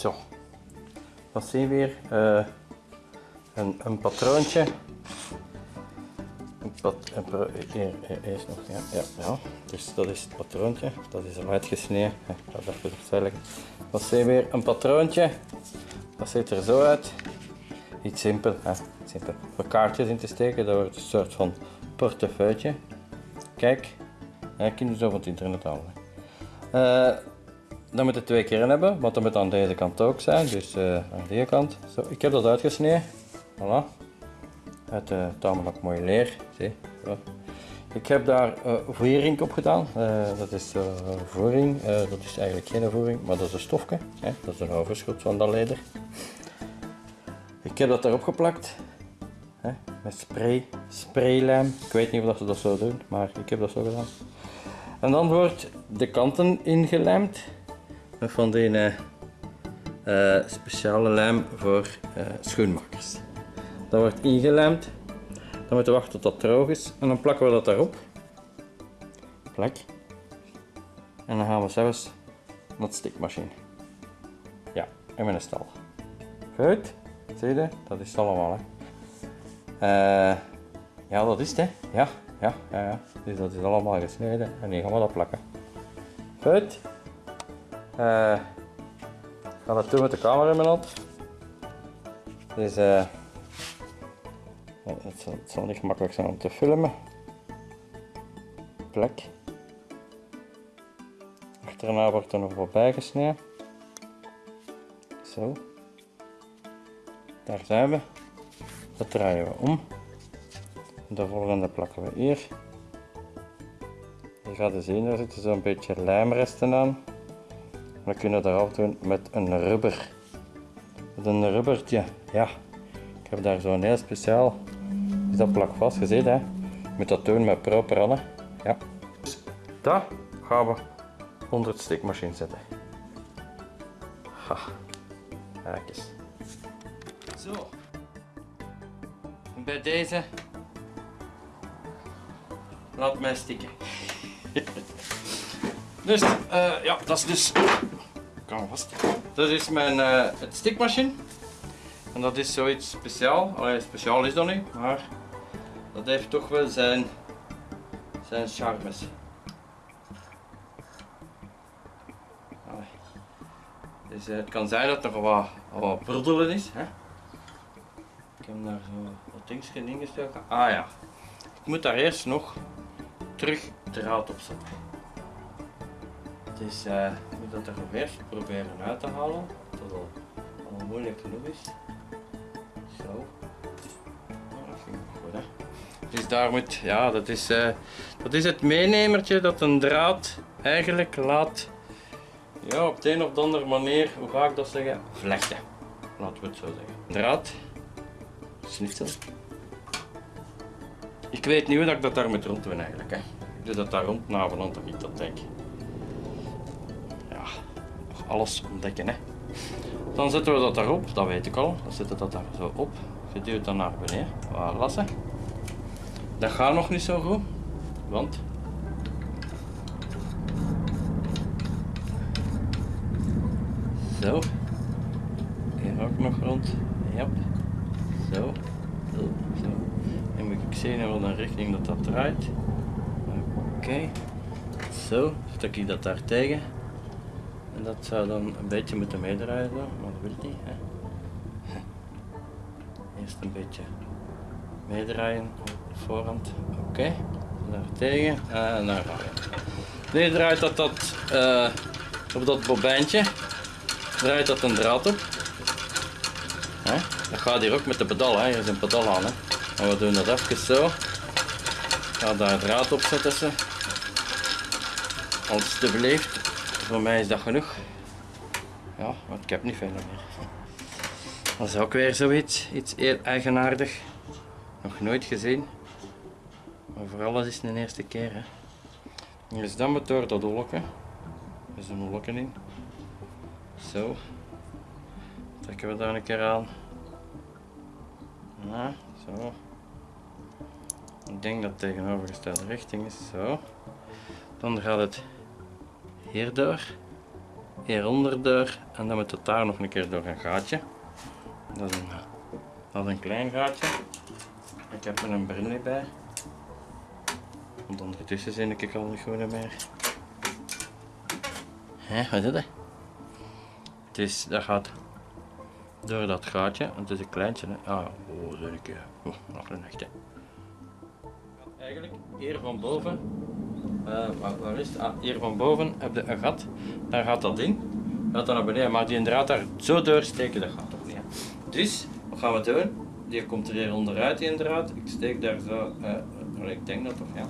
Zo. Dat zien we weer. eh, een, een patroontje. Een pat, hier, eerst nog, ja, ja, ja. Dus dat is het patroontje. Dat is al uitgesneden. Ik ga dat even leggen. Dat zien we weer een patroontje. Dat ziet er zo uit. Iets simpel, hè. simpel. Voor kaartjes in te steken, dat wordt een soort van portefeuille. Kijk, ja, kun je zo van het internet halen. Eh, dan moet je twee keer in hebben, want dat moet aan deze kant ook zijn, dus eh, aan die kant. Zo, ik heb dat uitgesneden, voilà. Uit uh, tamelijk mooie leer, zie. Zo. Ik heb daar eh voering op gedaan, Eh, dat is eh, voering, Eh, dat is eigenlijk geen voering, maar dat is een stofje, hè? dat is een overschot van dat leder. Ik heb dat erop geplakt, hè? met spray, spraylijm. Ik weet niet of ze dat zo doen, maar ik heb dat zo gedaan. En dan wordt de kanten ingelijmd van die eh, eh, speciale lijm voor eh, schoenmakers. Dat wordt ingelijmd. Dan moeten we wachten tot dat droog is en dan plakken we dat daarop. Plak. En dan gaan we zelfs naar de stikmachine. Ja, en met een stal. Goed, zie je? Dat is het allemaal. Ja, dat is het, hè? Ja, ja, ja, ja. Dus dat is allemaal gesneden en nu gaan we dat plakken. Goed. Eh, ik ga dat doen met de camera in mijn hand. Dus eh, het, zal, het zal niet gemakkelijk zijn om te filmen. Plek. Achterna wordt er nog wat bijgesneden. Zo. Daar zijn we. Dat draaien we om. De volgende plakken we hier. Je gaat zien, daar zitten zo'n beetje lijmresten aan. We kunnen dat eraf doen met een rubber. Met een rubbertje, ja. Ik heb daar zo'n heel speciaal. Is dat plak vast gezet, hè? Je moet dat doen met proper. Ja. Dus dat gaan we onder het stikmachine zetten. Ha. Kijk eens. Zo. Bij deze laat mij stikken. dus, eh, ja, dat is dus. Kan vast. Dat is mijn eh, het stikmachine. En dat is zoiets speciaal. Allee, speciaal is dat niet, maar dat heeft toch wel zijn, zijn charmes. Dus eh, het kan zijn dat er wat, wat broedelen is. Hè? Ik heb daar zo wat in gestoken. Ah ja, ik moet daar eerst nog terug draad op zetten. Eh, ik moet dat er eerst proberen uit te halen. Dat al, al moeilijk genoeg is. Zo. Dat goed hè. Dus daar moet, ja dat is, eh, dat is het meenemertje dat een draad eigenlijk laat, ja op de een of andere manier, hoe ga ik dat zeggen, vlechten. Laten we het zo zeggen. Draad, snitsel. Ik weet niet hoe dat ik dat daar moet rond doen eigenlijk. Hè. Ik doe dat daar rond navelant of niet, dat denk ik. Alles ontdekken. Hè. Dan zetten we dat daarop, dat weet ik al. Dan zetten we dat daar zo op. Je duwt dat naar beneden. Voilà. Dat gaat nog niet zo goed, want zo. Hier ook nog rond. Ja. Zo. Zo. En moet ik zien in welke richting dat dat draait. Oké. Zo. Stuk ik dat daar tegen. En dat zou dan een beetje moeten meedraaien, maar dat wil niet. Hè. Eerst een beetje meedraaien op voorhand. Oké, daar tegen en daar gaan we. Nu draait dat, dat eh, op dat bobijntje, draait dat een draad op. Hè? Dat gaat hier ook met de pedal, hè? hier is een pedal aan. Hè? En we doen dat even zo. Ik ga daar draad op zetten. Ze. Alsjeblieft, voor mij is dat genoeg. Ja, want ik heb niet veel meer. Dat is ook weer zoiets, iets heel eigenaardig. Nog nooit gezien. Maar voor alles is het een eerste keer. Hè. Dus dan door dat holletje. Er is een in. Zo. Trekken we daar een keer aan. Ja, zo. Ik denk dat het tegenovergestelde richting is. Zo. Dan gaat het hierdoor, hieronder door en dan moet het daar nog een keer door een gaatje. Dat is een, dat is een klein gaatje. Ik heb er een bril bij. Want ondertussen zie ik al niet goed meer. Hé, wat is dat? Het is, dat gaat door dat gaatje. Het is een kleintje. Ah, oh, zo een keer. Oh, nog een echte. Eigenlijk hier van boven, waar, waar, is het? Ah, hier van boven heb je een gat. Daar gaat dat in. Gaat dan naar beneden, maar die draad daar zo doorsteken, dat gaat toch niet. Dus, wat gaan we doen? Die komt er hier onderuit, die draad. Ik steek daar zo, uh, ik denk dat toch, ja.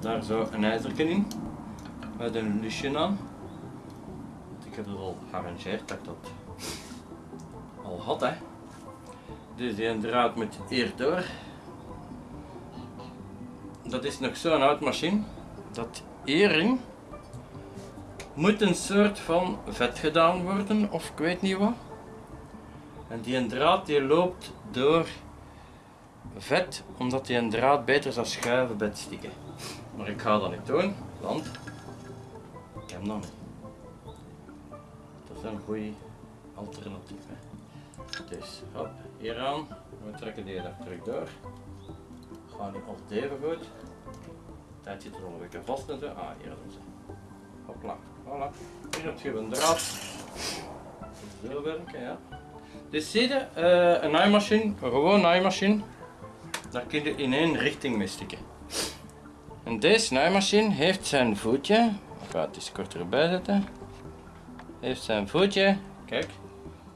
Daar zo een ijzerken in. Met een lusje aan. Ik heb het al gearrangeerd dat ik dat al had, hè. Dus die draad moet hier door. Dat is nog zo'n oud machine. Dat hierin moet een soort van vet gedaan worden, of ik weet niet wat. En die draad die loopt door vet, omdat die een draad beter zou schuiven bij het stikken. Maar ik ga dat niet doen, want ik heb nog niet. Dat is een goed alternatief. Dus, hop, hieraan. We trekken die daar terug door. Gaat niet altijd even goed. Tijd zit er al een beetje vast en zo. Ah, hier doen ze. Hopla, voilà. Hier heb je een draad. Zo werken, ja. Dus zie je, uh, een naaimachine, een gewoon naaimachine, daar kun je in één richting mee stikken. En deze naaimachine heeft zijn voetje, ik ga het eens kort erbij zetten, heeft zijn voetje, kijk,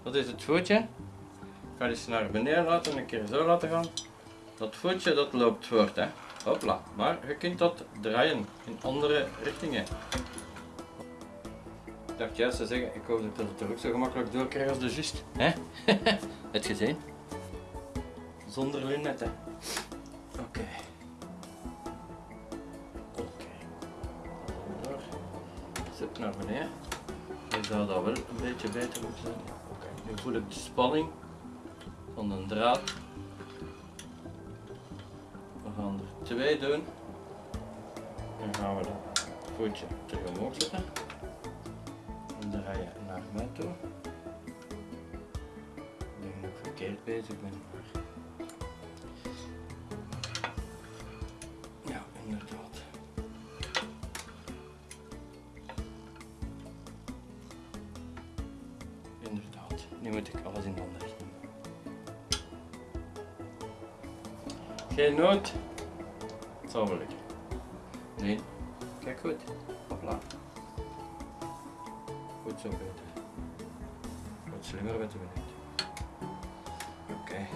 dat is het voetje. Ik ga het naar beneden laten, een keer zo laten gaan. Dat voetje dat loopt voort, hè. Hopla. Maar je kunt dat draaien in andere richtingen. Ik dacht juist te zeggen, ik hoop dat ik het er ook zo gemakkelijk door krijg als de just. Hè? Het gezien? Zonder lunetten. Oké. Oké. Door. Zet naar beneden. Nu zou dat wel een beetje beter moeten zijn. Oké. Nu voel ik de spanning van een draad. We gaan er twee doen. Dan gaan we dat voetje terug omhoog zetten. En draaien naar mij toe. Ik denk dat ik verkeerd bezig ben. Maar... Ja, inderdaad. Inderdaad. Nu moet ik alles in handen nemen. Geen nood. Het zal wel lukken. Nee. Kijk goed. Hopla. Goed zo beter. Wat slimmer weten we niet. Oké. Okay.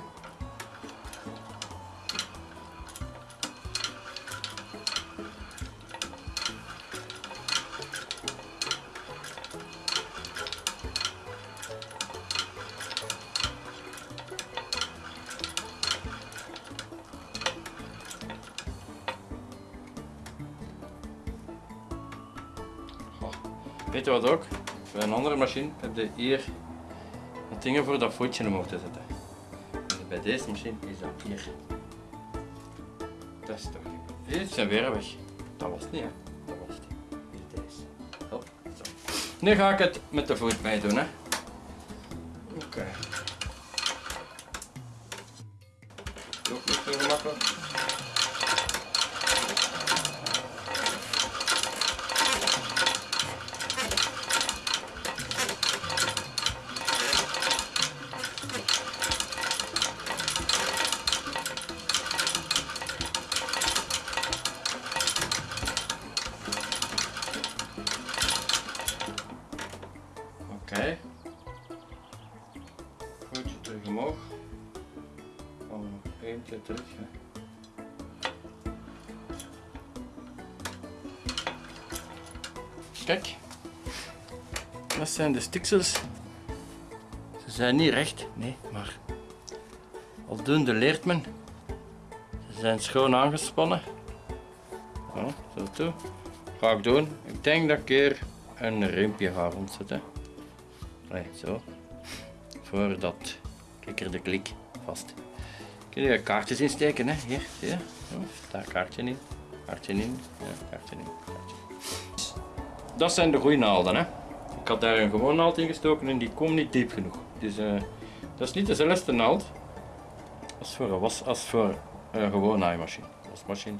Weet je wat ook? Bij een andere machine heb je hier wat dingen voor dat voetje omhoog te zetten. En bij deze machine is dat hier. Dat is toch niet. Dit zijn weer weg. Dat was het niet, hè? Dat was het. Hier deze. Hop, zo. Nu ga ik het met de voet mee doen, hè? Oké. Okay. Ook niet zo gemakkelijk. Oké. Voetje terug omhoog. Één keer terug. Kijk, dat zijn de stiksels. Ze zijn niet recht, nee, maar aldoende leert men. Ze zijn schoon aangespannen. Ja, zo toe. Ga ik doen. Ik denk dat ik hier een riempje ga rondzetten. Zo. Voordat klikker de klik vast. Kun je kaartjes insteken, hè? Hier, zie je? Daar kaartje in. Kaartje in. Ja, kaartje in. Dat zijn de goede naalden, hè? Ik had daar een gewone naald in gestoken en die komt niet diep genoeg. Dus eh, dat is niet dezelfde naald als voor een, was, als voor een gewone naaimachine. Wasmachine.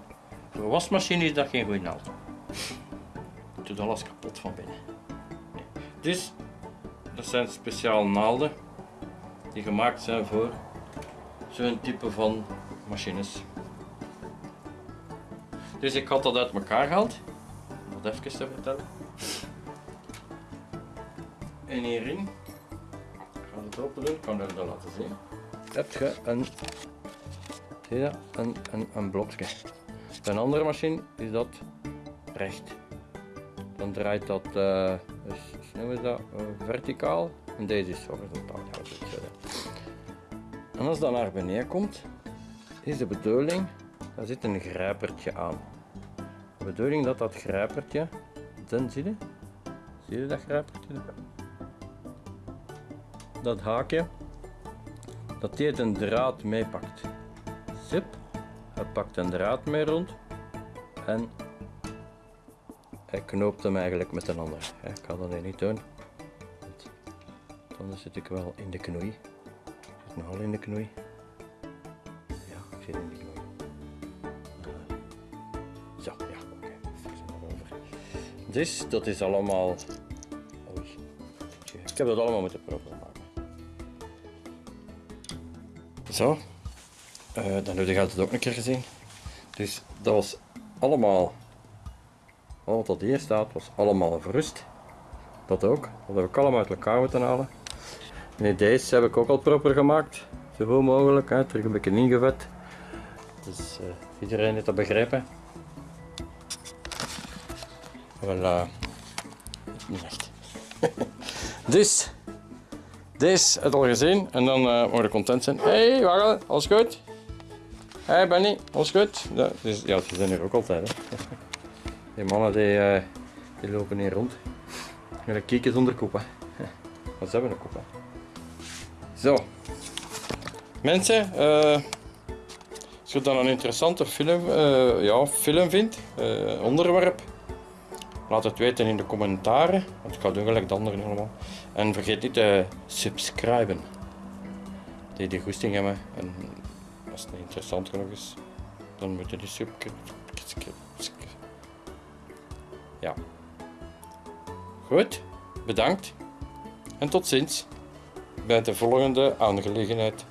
Voor een wasmachine is dat geen goede naald. Het doet alles kapot van binnen. Dus, dat zijn speciale naalden die gemaakt zijn voor zo'n type van machines. Dus ik had dat uit elkaar gehaald, om dat even te vertellen. En hierin, ik ga het open doen, ik kan het laten zien. Heb je een, zie dat? Een, een, een blokje. Bij een andere machine is dat recht. Dan draait dat, uh, dus, noemen we dat, uh, verticaal. En deze is horizontaal. Het. En als dat naar beneden komt, is de bedoeling, daar zit een grijpertje aan. De bedoeling dat dat grijpertje, dan zie je, zie je dat grijpertje? Dat haakje, dat die een draad meepakt. Zip, hij pakt een draad mee rond en hij knoopt hem eigenlijk met een ander. Ik ga dat niet doen, anders zit ik wel in de knoei. Ik zit nogal in de knoei. Ja, ik zit in de knoei. Zo, ja, oké. Okay. Dus dat is allemaal. Oei. Ik heb dat allemaal moeten proberen maken. Zo. Uh, dan heb je het ook een keer gezien. Dus dat was allemaal. Wat hier staat was allemaal verrust. Dat ook. Dat heb ik allemaal uit elkaar moeten halen. En deze heb ik ook al proper gemaakt. Zoveel mogelijk. Hè. Terug een beetje ingevet. Dus uh, iedereen heeft dat begrepen. Voilà. Niet echt. dus, deze je al gezien en dan uh, je content zijn. Hey, Wagel, alles goed? Hey Benny, alles goed? Ja, dus, ja, ze zijn hier ook altijd. Hè. Die mannen die, uh, die lopen hier rond. Met een kieken zonder koep. Wat ze hebben een koep. Hè. Zo. Mensen, uh, als je dan een interessante film, uh, ja, film vindt, uh, onderwerp, laat het weten in de commentaren. Want ik ga doen gelijk de anderen allemaal. En vergeet niet te subscriben. Die die goesting hebben. En als het niet interessant genoeg is, dan moet je die subscribe. Ja. Goed, bedankt. En tot ziens bij de volgende aangelegenheid.